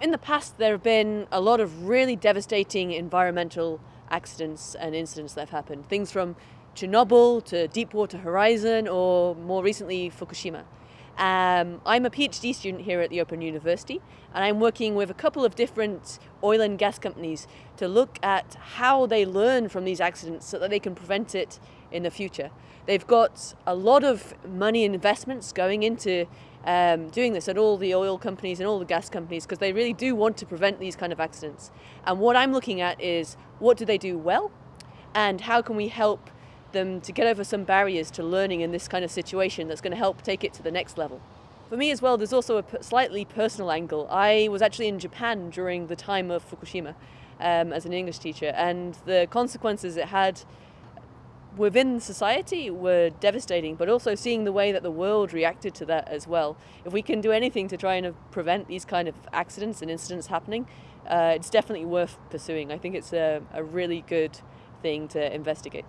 In the past, there have been a lot of really devastating environmental accidents and incidents that have happened. Things from Chernobyl to Deepwater Horizon or more recently Fukushima. Um, I'm a PhD student here at the Open University and I'm working with a couple of different oil and gas companies to look at how they learn from these accidents so that they can prevent it in the future. They've got a lot of money and investments going into um, doing this at all the oil companies and all the gas companies because they really do want to prevent these kind of accidents. And what I'm looking at is what do they do well and how can we help them to get over some barriers to learning in this kind of situation that's going to help take it to the next level. For me as well, there's also a slightly personal angle. I was actually in Japan during the time of Fukushima um, as an English teacher and the consequences it had within society were devastating, but also seeing the way that the world reacted to that as well. If we can do anything to try and prevent these kind of accidents and incidents happening, uh, it's definitely worth pursuing. I think it's a, a, really good thing to investigate.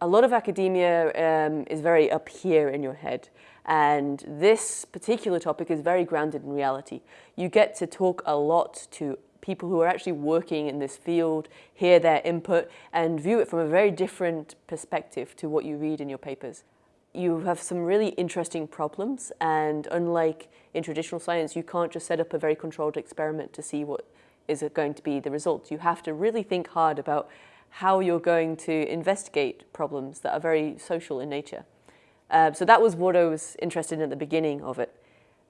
A lot of academia um, is very up here in your head. And this particular topic is very grounded in reality. You get to talk a lot to people who are actually working in this field, hear their input and view it from a very different perspective to what you read in your papers. You have some really interesting problems and unlike in traditional science, you can't just set up a very controlled experiment to see what is going to be the result. You have to really think hard about how you're going to investigate problems that are very social in nature. Uh, so that was what I was interested in at the beginning of it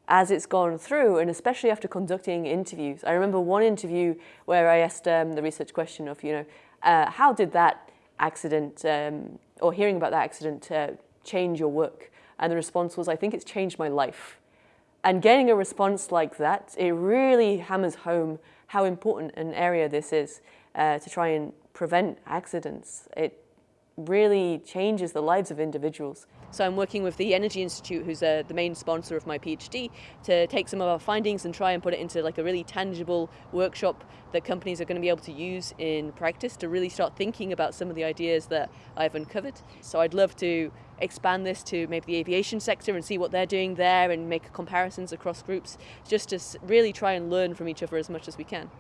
as it's gone through, and especially after conducting interviews. I remember one interview where I asked um, the research question of, you know, uh, how did that accident, um, or hearing about that accident, uh, change your work? And the response was, I think it's changed my life. And getting a response like that, it really hammers home how important an area this is uh, to try and prevent accidents. It really changes the lives of individuals. So I'm working with the Energy Institute, who's uh, the main sponsor of my PhD, to take some of our findings and try and put it into like a really tangible workshop that companies are going to be able to use in practice to really start thinking about some of the ideas that I've uncovered. So I'd love to expand this to maybe the aviation sector and see what they're doing there and make comparisons across groups, just to really try and learn from each other as much as we can.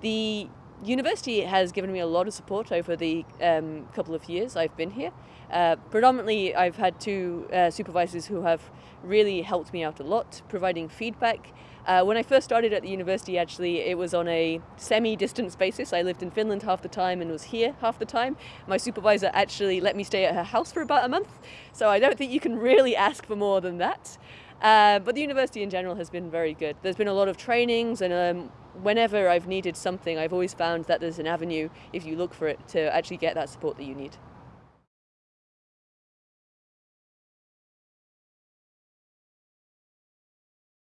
The university has given me a lot of support over the um, couple of years I've been here. Uh, predominantly, I've had two uh, supervisors who have really helped me out a lot, providing feedback. Uh, when I first started at the university, actually, it was on a semi-distance basis. I lived in Finland half the time and was here half the time. My supervisor actually let me stay at her house for about a month, so I don't think you can really ask for more than that. Uh, but the university in general has been very good. There's been a lot of trainings and um, whenever I've needed something, I've always found that there's an avenue, if you look for it, to actually get that support that you need.